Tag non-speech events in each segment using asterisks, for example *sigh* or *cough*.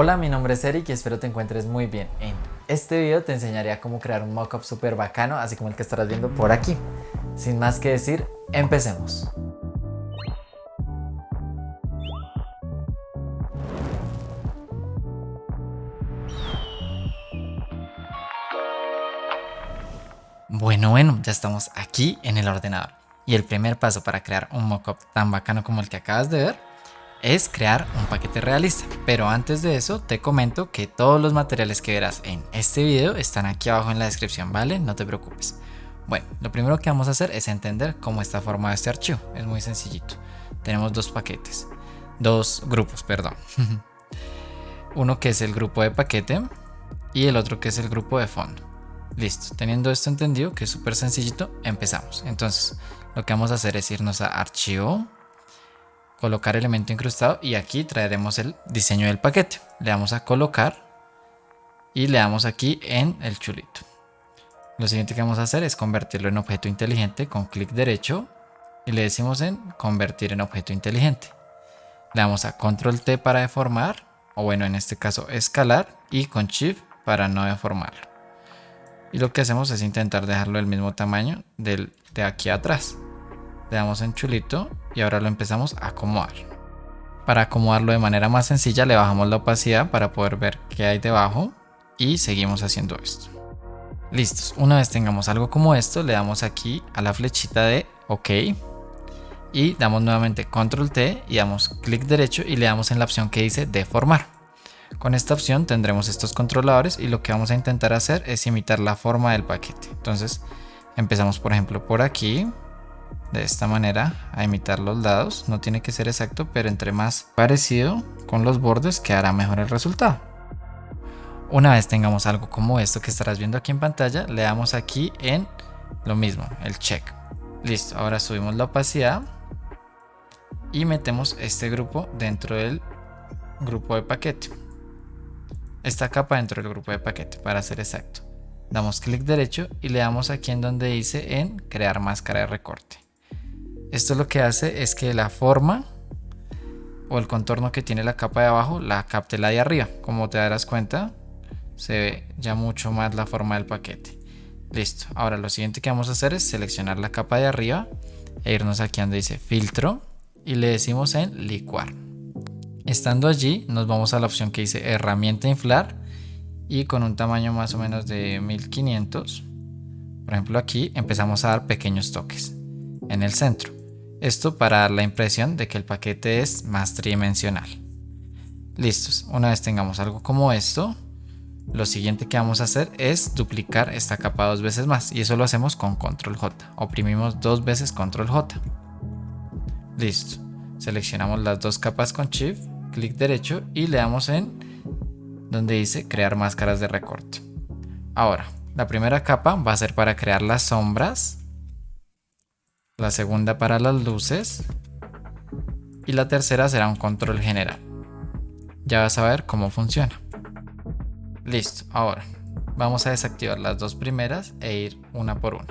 Hola, mi nombre es Eric y espero te encuentres muy bien. En este video te enseñaré cómo crear un mockup súper bacano, así como el que estarás viendo por aquí. Sin más que decir, empecemos. Bueno, bueno, ya estamos aquí en el ordenador. Y el primer paso para crear un mockup tan bacano como el que acabas de ver es crear un paquete realista. Pero antes de eso te comento que todos los materiales que verás en este video están aquí abajo en la descripción, ¿vale? No te preocupes. Bueno, lo primero que vamos a hacer es entender cómo está formado este archivo. Es muy sencillito. Tenemos dos paquetes, dos grupos, perdón. *laughs* Uno que es el grupo de paquete y el otro que es el grupo de fondo. Listo, teniendo esto entendido, que es súper sencillito, empezamos. Entonces, lo que vamos a hacer es irnos a archivo, colocar elemento incrustado y aquí traeremos el diseño del paquete. Le damos a colocar y le damos aquí en el chulito. Lo siguiente que vamos a hacer es convertirlo en objeto inteligente con clic derecho y le decimos en convertir en objeto inteligente. Le damos a control T para deformar o bueno en este caso escalar y con shift para no deformarlo. Y lo que hacemos es intentar dejarlo del mismo tamaño del, de aquí atrás. Le damos en chulito y ahora lo empezamos a acomodar. Para acomodarlo de manera más sencilla le bajamos la opacidad para poder ver qué hay debajo y seguimos haciendo esto. Listos, una vez tengamos algo como esto le damos aquí a la flechita de OK y damos nuevamente control T y damos clic derecho y le damos en la opción que dice deformar. Con esta opción tendremos estos controladores y lo que vamos a intentar hacer es imitar la forma del paquete. Entonces empezamos por ejemplo por aquí, de esta manera a imitar los lados. No tiene que ser exacto, pero entre más parecido con los bordes quedará mejor el resultado. Una vez tengamos algo como esto que estarás viendo aquí en pantalla, le damos aquí en lo mismo, el check. Listo, ahora subimos la opacidad y metemos este grupo dentro del grupo de paquete. Esta capa dentro del grupo de paquete, para ser exacto. Damos clic derecho y le damos aquí en donde dice en crear máscara de recorte. Esto lo que hace es que la forma o el contorno que tiene la capa de abajo la capte la de arriba. Como te darás cuenta, se ve ya mucho más la forma del paquete. Listo. Ahora lo siguiente que vamos a hacer es seleccionar la capa de arriba e irnos aquí donde dice filtro y le decimos en licuar. Estando allí nos vamos a la opción que dice herramienta inflar y con un tamaño más o menos de 1500. Por ejemplo aquí empezamos a dar pequeños toques en el centro. Esto para dar la impresión de que el paquete es más tridimensional. Listos, una vez tengamos algo como esto, lo siguiente que vamos a hacer es duplicar esta capa dos veces más y eso lo hacemos con control J. Oprimimos dos veces control J. Listo, seleccionamos las dos capas con shift, clic derecho y le damos en donde dice crear máscaras de recorte. Ahora, la primera capa va a ser para crear las sombras la segunda para las luces y la tercera será un control general. Ya vas a ver cómo funciona. Listo, ahora vamos a desactivar las dos primeras e ir una por una.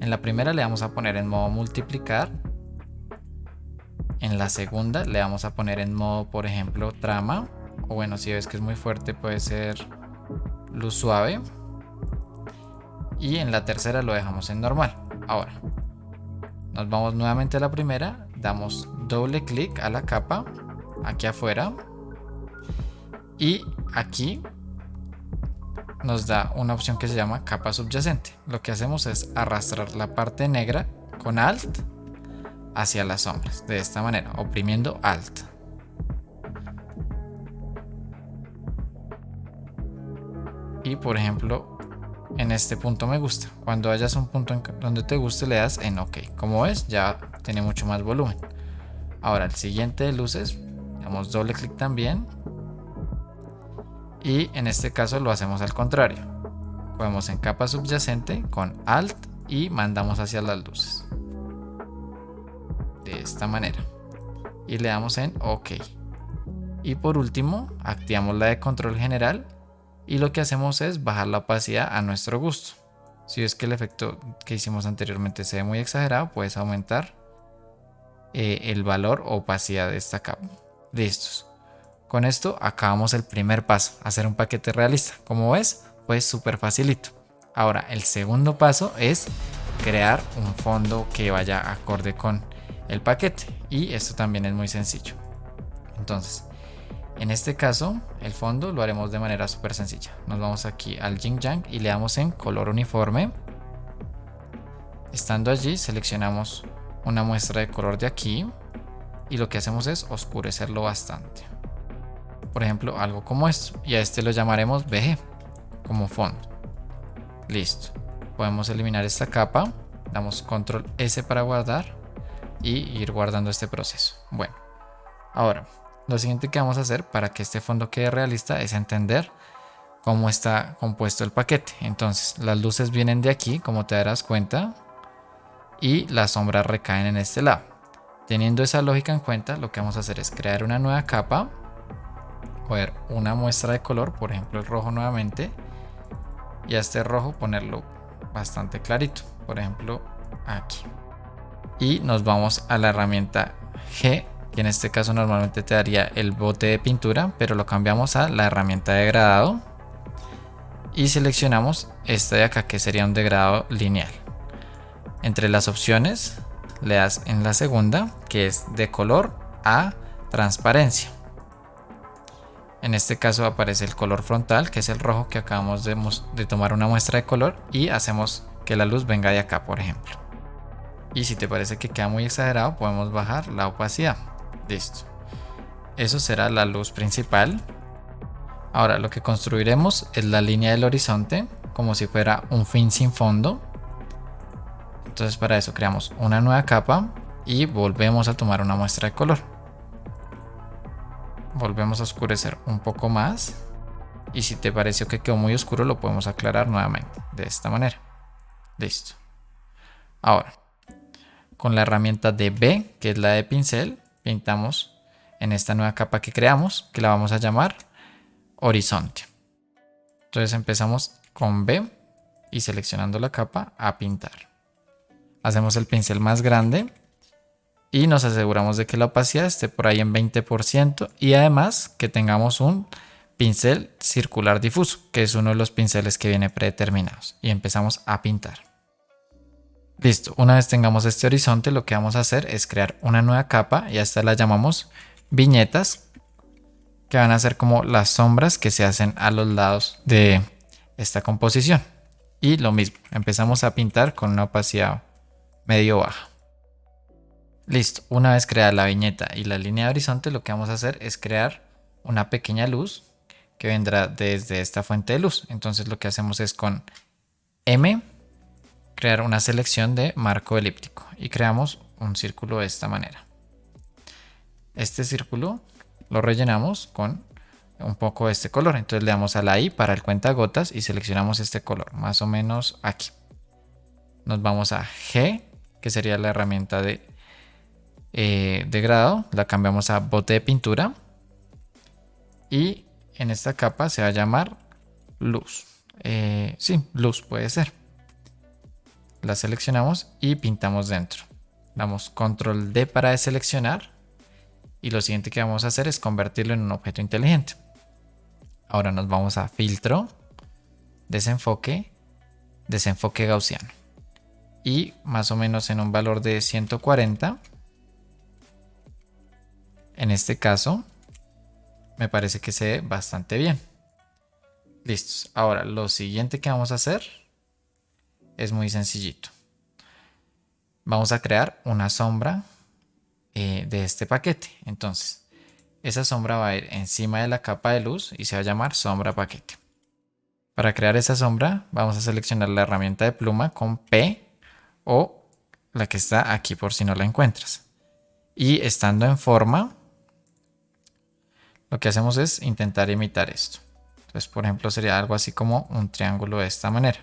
En la primera le vamos a poner en modo multiplicar. En la segunda le vamos a poner en modo, por ejemplo, trama. O bueno, si ves que es muy fuerte puede ser luz suave. Y en la tercera lo dejamos en normal. Ahora, nos vamos nuevamente a la primera, damos doble clic a la capa, aquí afuera. Y aquí nos da una opción que se llama capa subyacente. Lo que hacemos es arrastrar la parte negra con Alt hacia las sombras, de esta manera, oprimiendo Alt. Y por ejemplo, en este punto me gusta. Cuando hayas un punto donde te guste le das en OK. Como ves ya tiene mucho más volumen. Ahora el siguiente de luces, damos doble clic también. Y en este caso lo hacemos al contrario. Podemos en capa subyacente con Alt y mandamos hacia las luces. De esta manera. Y le damos en OK. Y por último, activamos la de control general y lo que hacemos es bajar la opacidad a nuestro gusto. Si es que el efecto que hicimos anteriormente se ve muy exagerado, puedes aumentar eh, el valor o opacidad de esta capa. Listos. Con esto acabamos el primer paso, hacer un paquete realista. Como ves, pues súper facilito. Ahora, el segundo paso es crear un fondo que vaya acorde con el paquete. Y esto también es muy sencillo. Entonces, en este caso, el fondo lo haremos de manera súper sencilla. Nos vamos aquí al Yang y le damos en color uniforme. Estando allí, seleccionamos una muestra de color de aquí y lo que hacemos es oscurecerlo bastante. Por ejemplo, algo como esto. Y a este lo llamaremos BG como fondo. Listo. Podemos eliminar esta capa. Damos control S para guardar y ir guardando este proceso. Bueno, ahora lo siguiente que vamos a hacer para que este fondo quede realista es entender cómo está compuesto el paquete. Entonces las luces vienen de aquí, como te darás cuenta, y las sombras recaen en este lado. Teniendo esa lógica en cuenta, lo que vamos a hacer es crear una nueva capa, coger una muestra de color, por ejemplo el rojo nuevamente, y a este rojo ponerlo bastante clarito, por ejemplo aquí. Y nos vamos a la herramienta G que en este caso normalmente te daría el bote de pintura, pero lo cambiamos a la herramienta de degradado y seleccionamos esta de acá que sería un degradado lineal. Entre las opciones le das en la segunda que es de color a transparencia. En este caso aparece el color frontal que es el rojo que acabamos de, de tomar una muestra de color y hacemos que la luz venga de acá por ejemplo. Y si te parece que queda muy exagerado podemos bajar la opacidad. Listo. Eso será la luz principal. Ahora lo que construiremos es la línea del horizonte como si fuera un fin sin fondo. Entonces para eso creamos una nueva capa y volvemos a tomar una muestra de color. Volvemos a oscurecer un poco más. Y si te pareció que quedó muy oscuro lo podemos aclarar nuevamente de esta manera. Listo. Ahora, con la herramienta de B, que es la de pincel, pintamos en esta nueva capa que creamos, que la vamos a llamar horizonte. Entonces empezamos con B y seleccionando la capa a pintar. Hacemos el pincel más grande y nos aseguramos de que la opacidad esté por ahí en 20% y además que tengamos un pincel circular difuso, que es uno de los pinceles que viene predeterminados. Y empezamos a pintar. Listo, una vez tengamos este horizonte, lo que vamos a hacer es crear una nueva capa y a esta la llamamos viñetas, que van a ser como las sombras que se hacen a los lados de esta composición. Y lo mismo, empezamos a pintar con una opacidad medio baja. Listo, una vez creada la viñeta y la línea de horizonte, lo que vamos a hacer es crear una pequeña luz que vendrá desde esta fuente de luz. Entonces lo que hacemos es con M crear una selección de marco elíptico y creamos un círculo de esta manera. Este círculo lo rellenamos con un poco de este color. Entonces le damos a la I para el cuentagotas y seleccionamos este color, más o menos aquí. Nos vamos a G, que sería la herramienta de, eh. La cambiamos a bote de pintura. Y en esta capa se va a llamar luz. Eh, sí, luz puede ser la seleccionamos y pintamos dentro. Damos control D para deseleccionar y lo siguiente que vamos a hacer es convertirlo en un objeto inteligente. Ahora nos vamos a filtro, desenfoque, desenfoque gaussiano y más o menos en un valor de 140 en este caso me parece que se ve bastante bien listos ahora lo siguiente que vamos a hacer es muy sencillito. Vamos a crear una sombra eh, de este paquete. Entonces, esa sombra va a ir encima de la capa de luz y se va a llamar sombra paquete. Para crear esa sombra vamos a seleccionar la herramienta de pluma con P o la que está aquí por si no la encuentras. Y estando en forma, lo que hacemos es intentar imitar esto. Entonces, por ejemplo, sería algo así como un triángulo de esta manera.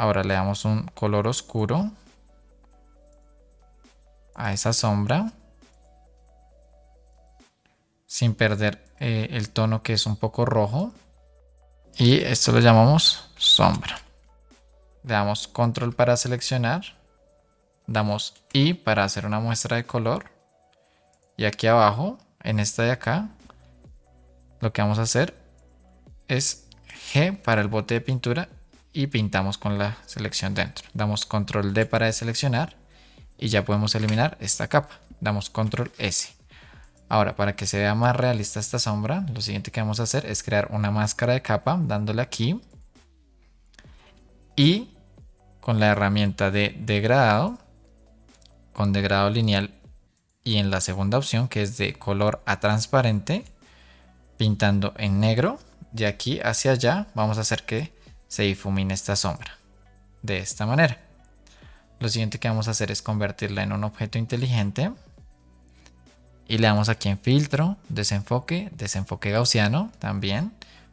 Ahora le damos un color oscuro a esa sombra. Sin perder eh, el tono que es un poco rojo. Y esto lo llamamos sombra. Le damos control para seleccionar. Damos I para hacer una muestra de color. Y aquí abajo en esta de acá, lo que vamos a hacer es G para el bote de pintura y pintamos con la selección dentro. Damos control D para deseleccionar y ya podemos eliminar esta capa. Damos control S. Ahora, para que se vea más realista esta sombra, lo siguiente que vamos a hacer es crear una máscara de capa dándole aquí y con la herramienta de degradado, con degradado lineal y en la segunda opción que es de color a transparente, pintando en negro, de aquí hacia allá vamos a hacer que se difumine esta sombra de esta manera. Lo siguiente que vamos a hacer es convertirla en un objeto inteligente y le damos aquí en filtro, desenfoque, desenfoque gaussiano también,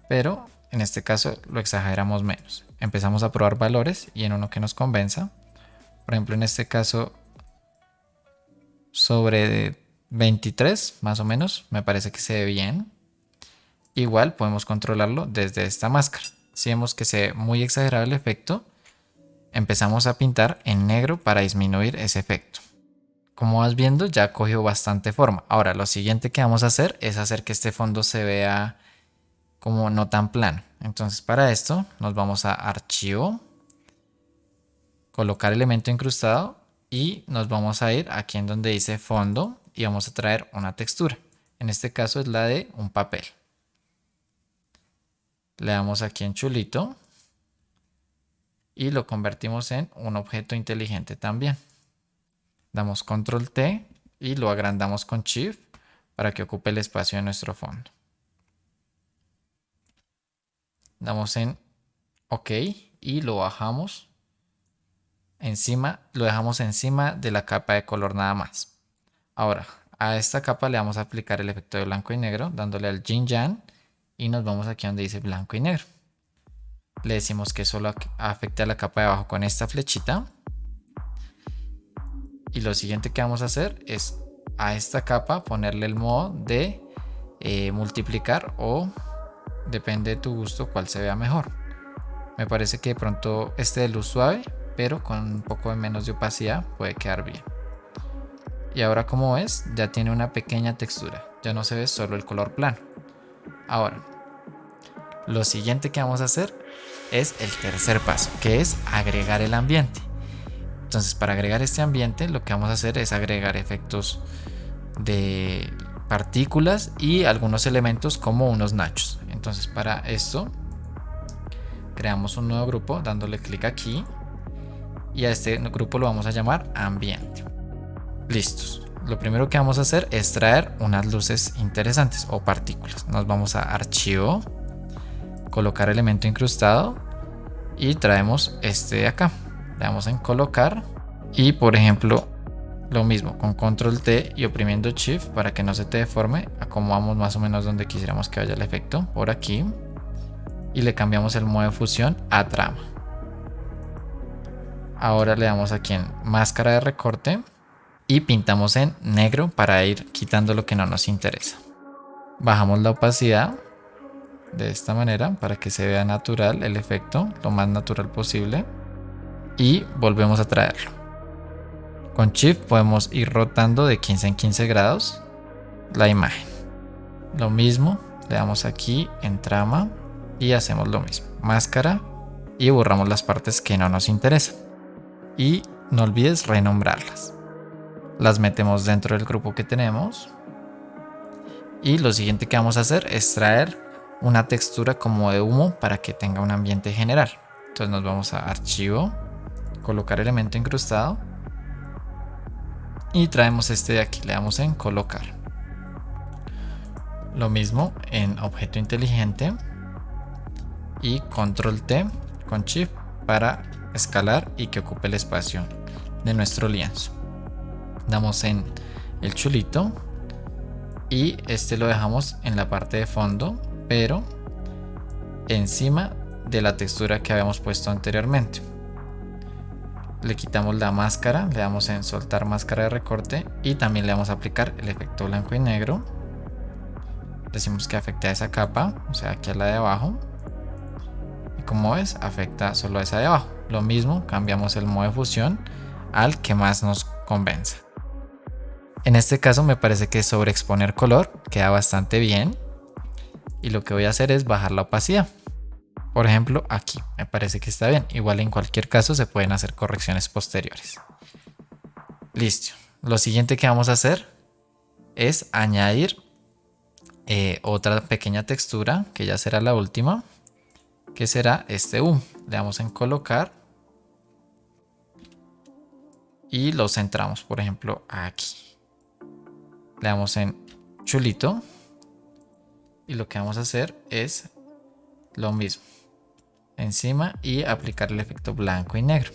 pero en este caso lo exageramos menos. Empezamos a probar valores y en uno que nos convenza. Por ejemplo, en este caso sobre 23 más o menos, me parece que se ve bien. Igual podemos controlarlo desde esta máscara. Si vemos que se ve muy exagerado el efecto, empezamos a pintar en negro para disminuir ese efecto. Como vas viendo ya cogió bastante forma. Ahora lo siguiente que vamos a hacer es hacer que este fondo se vea como no tan plano. Entonces para esto nos vamos a archivo, colocar elemento incrustado y nos vamos a ir aquí en donde dice fondo y vamos a traer una textura. En este caso es la de un papel. Le damos aquí en chulito y lo convertimos en un objeto inteligente también damos control T y lo agrandamos con shift para que ocupe el espacio de nuestro fondo. Damos en OK y lo bajamos encima, lo dejamos encima de la capa de color nada más. Ahora, a esta capa le vamos a aplicar el efecto de blanco y negro, dándole al Yin Yang y nos vamos aquí donde dice blanco y negro. Le decimos que solo afecte a la capa de abajo con esta flechita y lo siguiente que vamos a hacer es a esta capa ponerle el modo de eh, multiplicar o depende de tu gusto cuál se vea mejor. Me parece que de pronto este de luz suave, pero con un poco de menos de opacidad puede quedar bien. Y ahora como ves, ya tiene una pequeña textura, ya no se ve solo el color plano. Ahora, lo siguiente que vamos a hacer es el tercer paso, que es agregar el ambiente. Entonces para agregar este ambiente lo que vamos a hacer es agregar efectos de partículas y algunos elementos como unos nachos. Entonces para esto creamos un nuevo grupo dándole clic aquí y a este grupo lo vamos a llamar ambiente. Listos. Lo primero que vamos a hacer es traer unas luces interesantes o partículas. Nos vamos a archivo, colocar elemento incrustado y traemos este de acá. Le damos en colocar y por ejemplo lo mismo con control T y oprimiendo shift para que no se te deforme acomodamos más o menos donde quisiéramos que vaya el efecto por aquí y le cambiamos el modo de fusión a trama. Ahora le damos aquí en máscara de recorte y pintamos en negro para ir quitando lo que no nos interesa bajamos la opacidad de esta manera para que se vea natural el efecto lo más natural posible y volvemos a traerlo. Con Shift podemos ir rotando de 15 en 15 grados la imagen. Lo mismo, le damos aquí en trama y hacemos lo mismo. Máscara y borramos las partes que no nos interesan. Y no olvides renombrarlas. Las metemos dentro del grupo que tenemos. Y lo siguiente que vamos a hacer es traer una textura como de humo para que tenga un ambiente general. Entonces nos vamos a archivo, colocar elemento incrustado y traemos este de aquí, le damos en colocar. Lo mismo en objeto inteligente y control T con shift para escalar y que ocupe el espacio de nuestro lienzo. Damos en el chulito y este lo dejamos en la parte de fondo, pero encima de la textura que habíamos puesto anteriormente le quitamos la máscara, le damos en soltar máscara de recorte y también le vamos a aplicar el efecto blanco y negro. Decimos que afecte a esa capa, o sea aquí a la de abajo. Y como ves, afecta solo a esa de abajo. Lo mismo, cambiamos el modo de fusión al que más nos convenza. En este caso me parece que sobreexponer color queda bastante bien. Y lo que voy a hacer es bajar la opacidad. Por ejemplo, aquí me parece que está bien. Igual en cualquier caso se pueden hacer correcciones posteriores. Listo. Lo siguiente que vamos a hacer es añadir eh, otra pequeña textura, que ya será la última, que será este U. Le damos en colocar y lo centramos, por ejemplo, aquí. Le damos en chulito y lo que vamos a hacer es lo mismo encima y aplicar el efecto blanco y negro.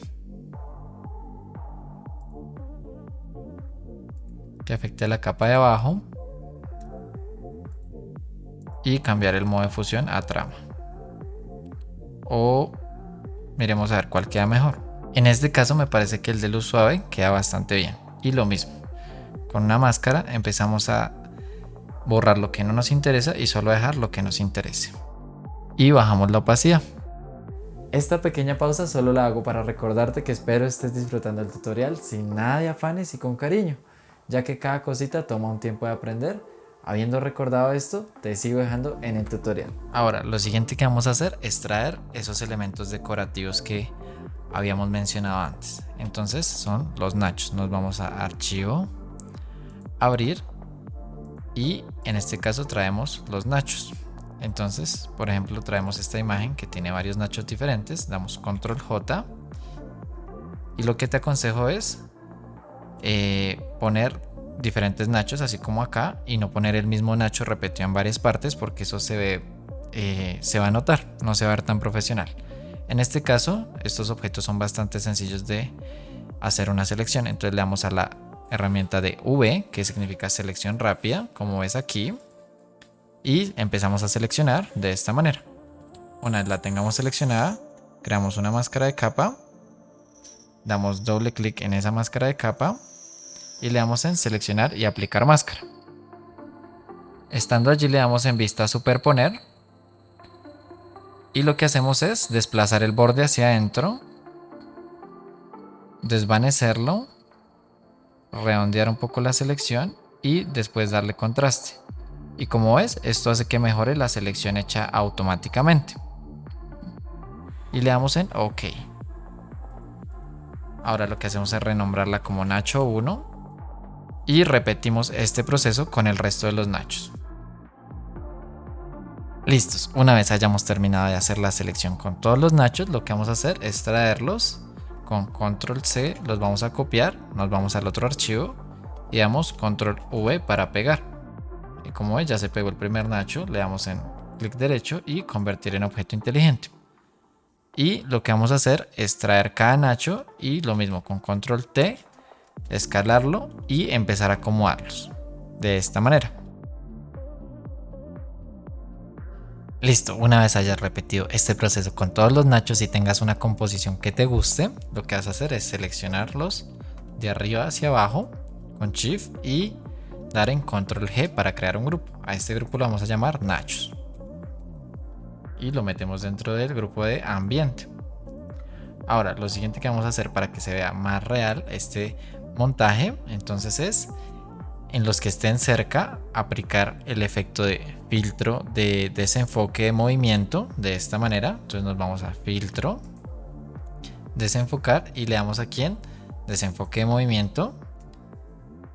Que afecte la capa de abajo y cambiar el modo de fusión a trama. O miremos a ver cuál queda mejor. En este caso me parece que el de luz suave queda bastante bien y lo mismo con una máscara empezamos a borrar lo que no nos interesa y solo dejar lo que nos interese. Y bajamos la opacidad. Esta pequeña pausa solo la hago para recordarte que espero estés disfrutando el tutorial sin nada de afanes y con cariño, ya que cada cosita toma un tiempo de aprender. Habiendo recordado esto, te sigo dejando en el tutorial. Ahora, lo siguiente que vamos a hacer es traer esos elementos decorativos que habíamos mencionado antes. Entonces son los nachos. Nos vamos a archivo, abrir y en este caso traemos los nachos. Entonces por ejemplo traemos esta imagen que tiene varios nachos diferentes. Damos control J. Y lo que te aconsejo es eh, poner diferentes nachos así como acá y no poner el mismo nacho repetido en varias partes porque eso se ve eh, se va a notar no se va a ver tan profesional. En este caso estos objetos son bastante sencillos de hacer una selección. Entonces le damos a la herramienta de V, que significa selección rápida, como ves aquí. Y empezamos a seleccionar de esta manera. Una vez la tengamos seleccionada, creamos una máscara de capa. Damos doble clic en esa máscara de capa y le damos en seleccionar y aplicar máscara. Estando allí le damos en vista superponer y lo que hacemos es desplazar el borde hacia adentro, desvanecerlo redondear un poco la selección y después darle contraste. Y como ves, esto hace que mejore la selección hecha automáticamente. Y le damos en OK. Ahora lo que hacemos es renombrarla como Nacho 1 y repetimos este proceso con el resto de los nachos. Listos, una vez hayamos terminado de hacer la selección con todos los nachos, lo que vamos a hacer es traerlos con control C los vamos a copiar, nos vamos al otro archivo y damos control V para pegar. Y como ves ya se pegó el primer nacho, le damos en clic derecho y convertir en objeto inteligente. Y lo que vamos a hacer es traer cada nacho y lo mismo con control T, escalarlo y empezar a acomodarlos. De esta manera. Listo, una vez hayas repetido este proceso con todos los nachos y tengas una composición que te guste, lo que vas a hacer es seleccionarlos de arriba hacia abajo con Shift y dar en Control G para crear un grupo. A este grupo lo vamos a llamar nachos. Y lo metemos dentro del grupo de ambiente. Ahora, lo siguiente que vamos a hacer para que se vea más real este montaje, entonces es en los que estén cerca aplicar el efecto de filtro de desenfoque de movimiento de esta manera. Entonces nos vamos a filtro desenfocar y le damos aquí en desenfoque de movimiento.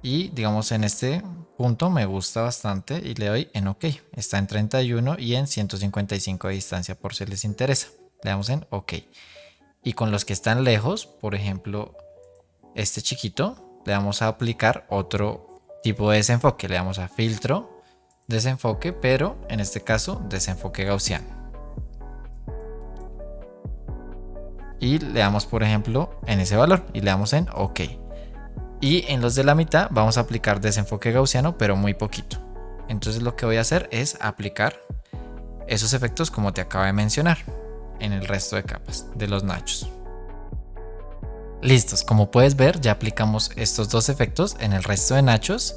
Y digamos en este punto me gusta bastante y le doy en ok. Está en 31 y en 155 de distancia por si les interesa. Le damos en ok. Y con los que están lejos por ejemplo este chiquito le vamos a aplicar otro tipo de desenfoque. Le damos a filtro, desenfoque, pero en este caso desenfoque gaussiano. Y le damos por ejemplo en ese valor y le damos en OK. Y en los de la mitad vamos a aplicar desenfoque gaussiano pero muy poquito. Entonces lo que voy a hacer es aplicar esos efectos como te acabo de mencionar en el resto de capas de los nachos. Listos, como puedes ver ya aplicamos estos dos efectos en el resto de nachos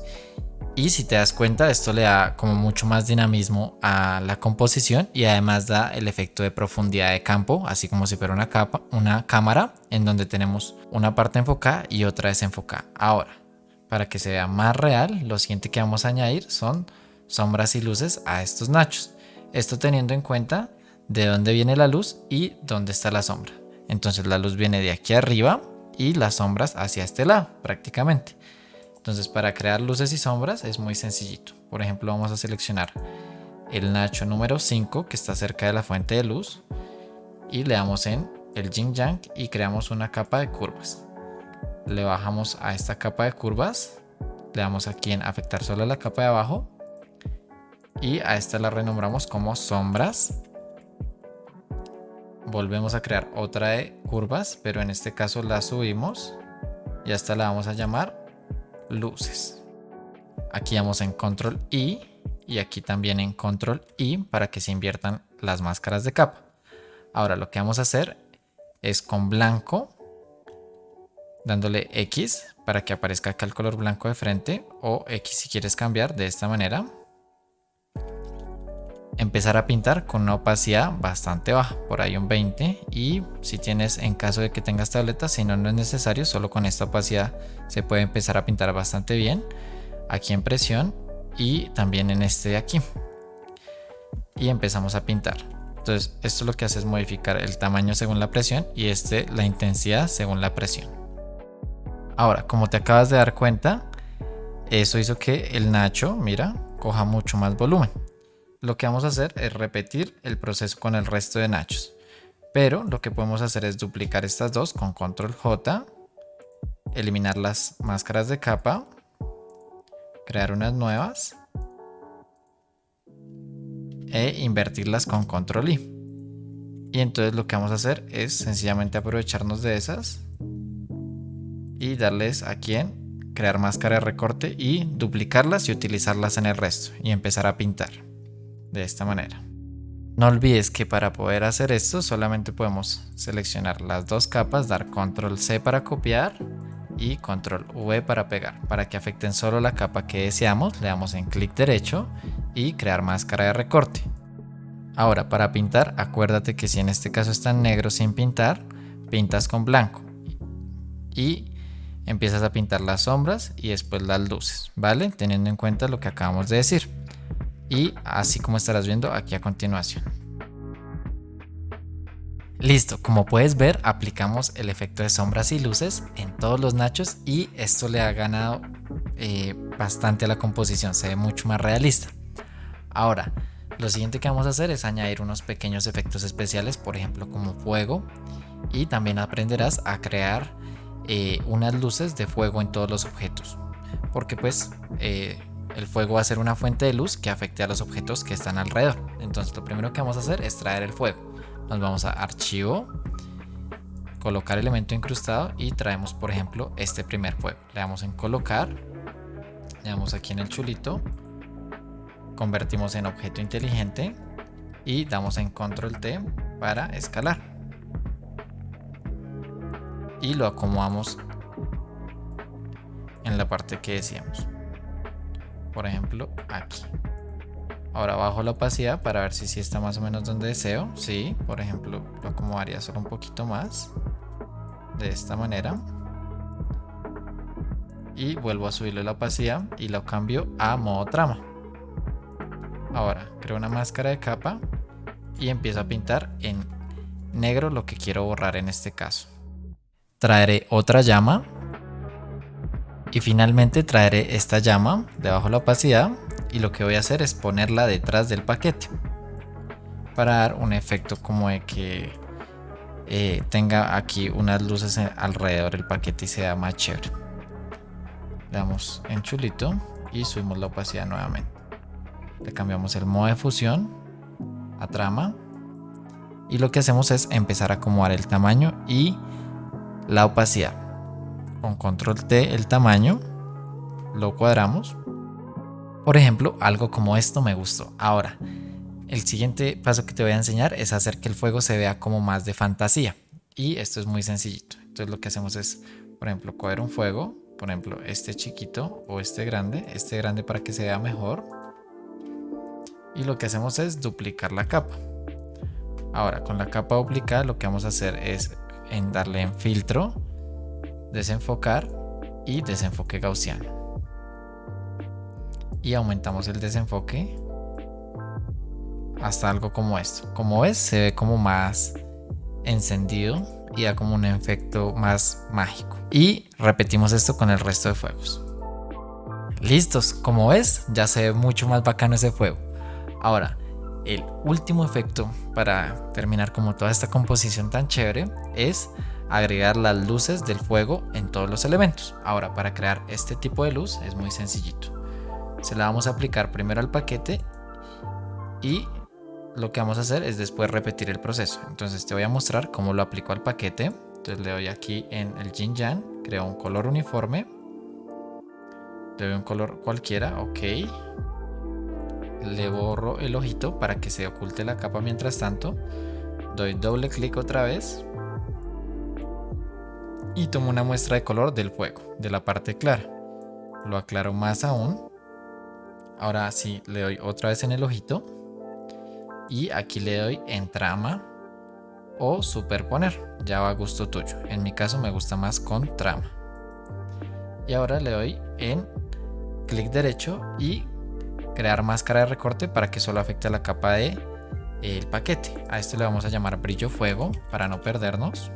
y si te das cuenta esto le da como mucho más dinamismo a la composición y además da el efecto de profundidad de campo así como si fuera una, capa, una cámara en donde tenemos una parte enfocada y otra desenfocada. Ahora, para que se vea más real, lo siguiente que vamos a añadir son sombras y luces a estos nachos. Esto teniendo en cuenta de dónde viene la luz y dónde está la sombra. Entonces la luz viene de aquí arriba y las sombras hacia este lado prácticamente. Entonces para crear luces y sombras es muy sencillito. Por ejemplo vamos a seleccionar el nacho número 5 que está cerca de la fuente de luz y le damos en el yin yang y creamos una capa de curvas. Le bajamos a esta capa de curvas, le damos aquí en afectar solo la capa de abajo y a esta la renombramos como sombras. Volvemos a crear otra de curvas, pero en este caso la subimos y a esta la vamos a llamar luces. Aquí vamos en control I y aquí también en control I para que se inviertan las máscaras de capa. Ahora lo que vamos a hacer es con blanco dándole X para que aparezca acá el color blanco de frente o X si quieres cambiar de esta manera empezar a pintar con una opacidad bastante baja, por ahí un 20 y si tienes en caso de que tengas tableta, si no no es necesario, solo con esta opacidad se puede empezar a pintar bastante bien aquí en presión y también en este de aquí. Y empezamos a pintar. Entonces esto lo que hace es modificar el tamaño según la presión y este la intensidad según la presión. Ahora como te acabas de dar cuenta eso hizo que el nacho mira coja mucho más volumen lo que vamos a hacer es repetir el proceso con el resto de nachos. Pero lo que podemos hacer es duplicar estas dos con control J, eliminar las máscaras de capa, crear unas nuevas e invertirlas con control I. Y entonces lo que vamos a hacer es sencillamente aprovecharnos de esas y darles aquí en crear máscara de recorte y duplicarlas y utilizarlas en el resto y empezar a pintar de esta manera. No olvides que para poder hacer esto solamente podemos seleccionar las dos capas, dar control C para copiar y control V para pegar. Para que afecten solo la capa que deseamos, le damos en clic derecho y crear máscara de recorte. Ahora para pintar, acuérdate que si en este caso está en negro sin pintar, pintas con blanco. Y empiezas a pintar las sombras y después las luces, ¿vale? Teniendo en cuenta lo que acabamos de decir y así como estarás viendo aquí a continuación. Listo, como puedes ver aplicamos el efecto de sombras y luces en todos los nachos y esto le ha ganado eh, bastante a la composición, se ve mucho más realista. Ahora, lo siguiente que vamos a hacer es añadir unos pequeños efectos especiales, por ejemplo como fuego y también aprenderás a crear eh, unas luces de fuego en todos los objetos porque pues eh, el fuego va a ser una fuente de luz que afecte a los objetos que están alrededor. Entonces lo primero que vamos a hacer es traer el fuego. Nos vamos a archivo, colocar elemento incrustado y traemos por ejemplo este primer fuego. Le damos en colocar, le damos aquí en el chulito, convertimos en objeto inteligente y damos en control T para escalar. Y lo acomodamos en la parte que decíamos por ejemplo aquí. Ahora bajo la opacidad para ver si sí está más o menos donde deseo. Sí por ejemplo lo acomodaría solo un poquito más de esta manera. Y vuelvo a subirle la opacidad y lo cambio a modo trama. Ahora creo una máscara de capa y empiezo a pintar en negro lo que quiero borrar en este caso. Traeré otra llama y finalmente traeré esta llama debajo de la opacidad y lo que voy a hacer es ponerla detrás del paquete para dar un efecto como de que eh, tenga aquí unas luces alrededor del paquete y sea más chévere. Le damos en chulito y subimos la opacidad nuevamente. Le cambiamos el modo de fusión a trama y lo que hacemos es empezar a acomodar el tamaño y la opacidad con control T el tamaño, lo cuadramos. Por ejemplo, algo como esto me gustó. Ahora, el siguiente paso que te voy a enseñar es hacer que el fuego se vea como más de fantasía. Y esto es muy sencillito. Entonces lo que hacemos es, por ejemplo, coger un fuego, por ejemplo, este chiquito o este grande, este grande para que se vea mejor. Y lo que hacemos es duplicar la capa. Ahora, con la capa duplicada lo que vamos a hacer es darle en filtro desenfocar y desenfoque gaussiano. y aumentamos el desenfoque hasta algo como esto. Como ves, se ve como más encendido y da como un efecto más mágico. Y repetimos esto con el resto de fuegos. Listos, como ves, ya se ve mucho más bacano ese fuego. Ahora, el último efecto para terminar como toda esta composición tan chévere es agregar las luces del fuego en todos los elementos. Ahora, para crear este tipo de luz es muy sencillito. Se la vamos a aplicar primero al paquete y lo que vamos a hacer es después repetir el proceso. Entonces te voy a mostrar cómo lo aplico al paquete. Entonces le doy aquí en el Jin Yang, creo un color uniforme. Le doy un color cualquiera, ok. Le borro el ojito para que se oculte la capa mientras tanto. Doy doble clic otra vez. Y tomo una muestra de color del fuego, de la parte clara. Lo aclaro más aún. Ahora sí, le doy otra vez en el ojito y aquí le doy en trama o superponer, ya va a gusto tuyo. En mi caso me gusta más con trama. Y ahora le doy en clic derecho y crear máscara de recorte para que solo afecte a la capa de el paquete. A esto le vamos a llamar brillo fuego para no perdernos.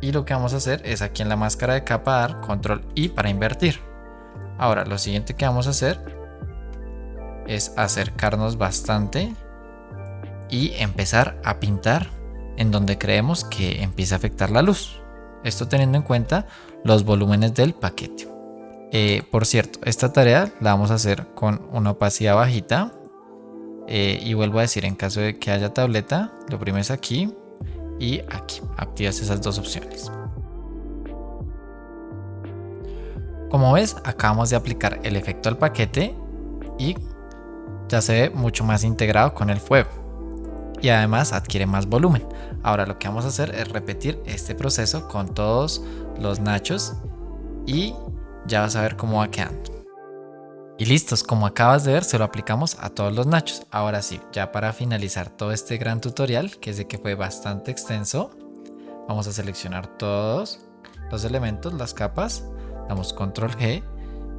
Y lo que vamos a hacer es aquí en la máscara de capa dar control I para invertir. Ahora lo siguiente que vamos a hacer es acercarnos bastante y empezar a pintar en donde creemos que empieza a afectar la luz. Esto teniendo en cuenta los volúmenes del paquete. Eh, por cierto, esta tarea la vamos a hacer con una opacidad bajita. Eh, y vuelvo a decir, en caso de que haya tableta, lo oprimes aquí y aquí. Activas esas dos opciones. Como ves, acabamos de aplicar el efecto al paquete y ya se ve mucho más integrado con el fuego y además adquiere más volumen. Ahora lo que vamos a hacer es repetir este proceso con todos los nachos y ya vas a ver cómo va quedando. Y listos, como acabas de ver, se lo aplicamos a todos los nachos. Ahora sí, ya para finalizar todo este gran tutorial, que sé que fue bastante extenso, vamos a seleccionar todos los elementos, las capas, damos control G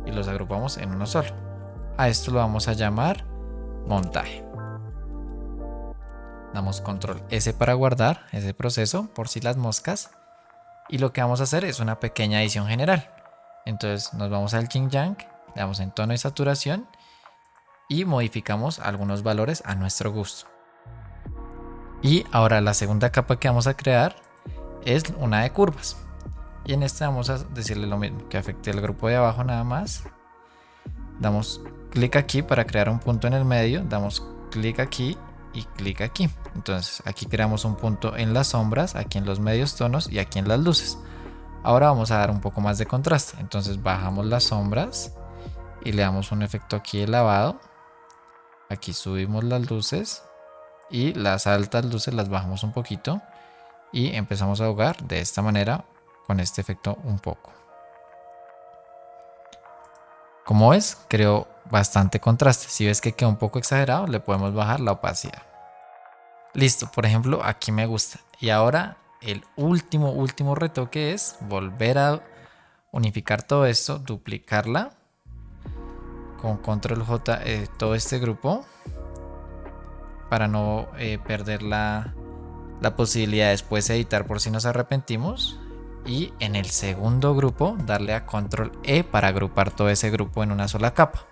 y los agrupamos en uno solo. A esto lo vamos a llamar montaje. Damos control S para guardar ese proceso por si las moscas. Y lo que vamos a hacer es una pequeña edición general. Entonces nos vamos al King Yang, le damos en tono y saturación y modificamos algunos valores a nuestro gusto. Y ahora la segunda capa que vamos a crear es una de curvas. Y en esta vamos a decirle lo mismo, que afecte el grupo de abajo nada más. Damos clic aquí para crear un punto en el medio, damos clic aquí y clic aquí. Entonces aquí creamos un punto en las sombras, aquí en los medios tonos y aquí en las luces. Ahora vamos a dar un poco más de contraste. Entonces bajamos las sombras y le damos un efecto aquí de lavado. Aquí subimos las luces y las altas luces las bajamos un poquito y empezamos a jugar de esta manera con este efecto un poco. Como ves, creo bastante contraste. Si ves que queda un poco exagerado, le podemos bajar la opacidad. Listo, por ejemplo, aquí me gusta. Y ahora el último, último retoque es volver a unificar todo esto, duplicarla con control J eh, todo este grupo para no eh, perder la, la posibilidad de después editar por si nos arrepentimos y en el segundo grupo darle a control E para agrupar todo ese grupo en una sola capa.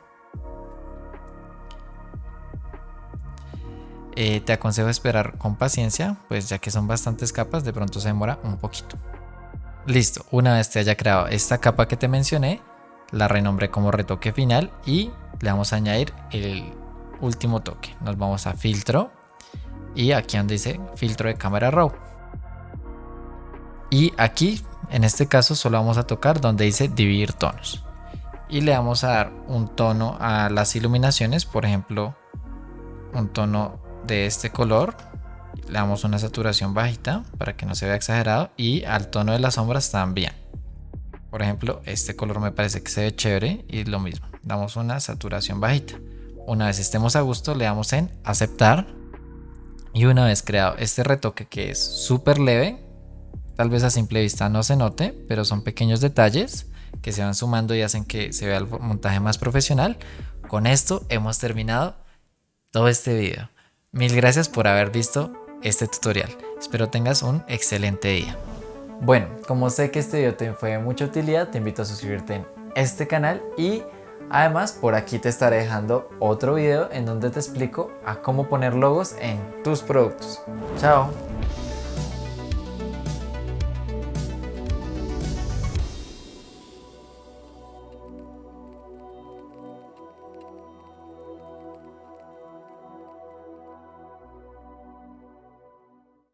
Eh, te aconsejo esperar con paciencia, pues ya que son bastantes capas, de pronto se demora un poquito. Listo, una vez te haya creado esta capa que te mencioné, la renombré como retoque final y le vamos a añadir el último toque. Nos vamos a filtro y aquí donde dice filtro de cámara raw. Y aquí, en este caso, solo vamos a tocar donde dice dividir tonos. Y le vamos a dar un tono a las iluminaciones, por ejemplo, un tono de este color le damos una saturación bajita para que no se vea exagerado y al tono de las sombras también por ejemplo este color me parece que se ve chévere y lo mismo damos una saturación bajita una vez estemos a gusto le damos en aceptar y una vez creado este retoque que es súper leve tal vez a simple vista no se note pero son pequeños detalles que se van sumando y hacen que se vea el montaje más profesional con esto hemos terminado todo este video. Mil gracias por haber visto este tutorial. Espero tengas un excelente día. Bueno, como sé que este video te fue de mucha utilidad, te invito a suscribirte en este canal y además por aquí te estaré dejando otro video en donde te explico a cómo poner logos en tus productos. Chao.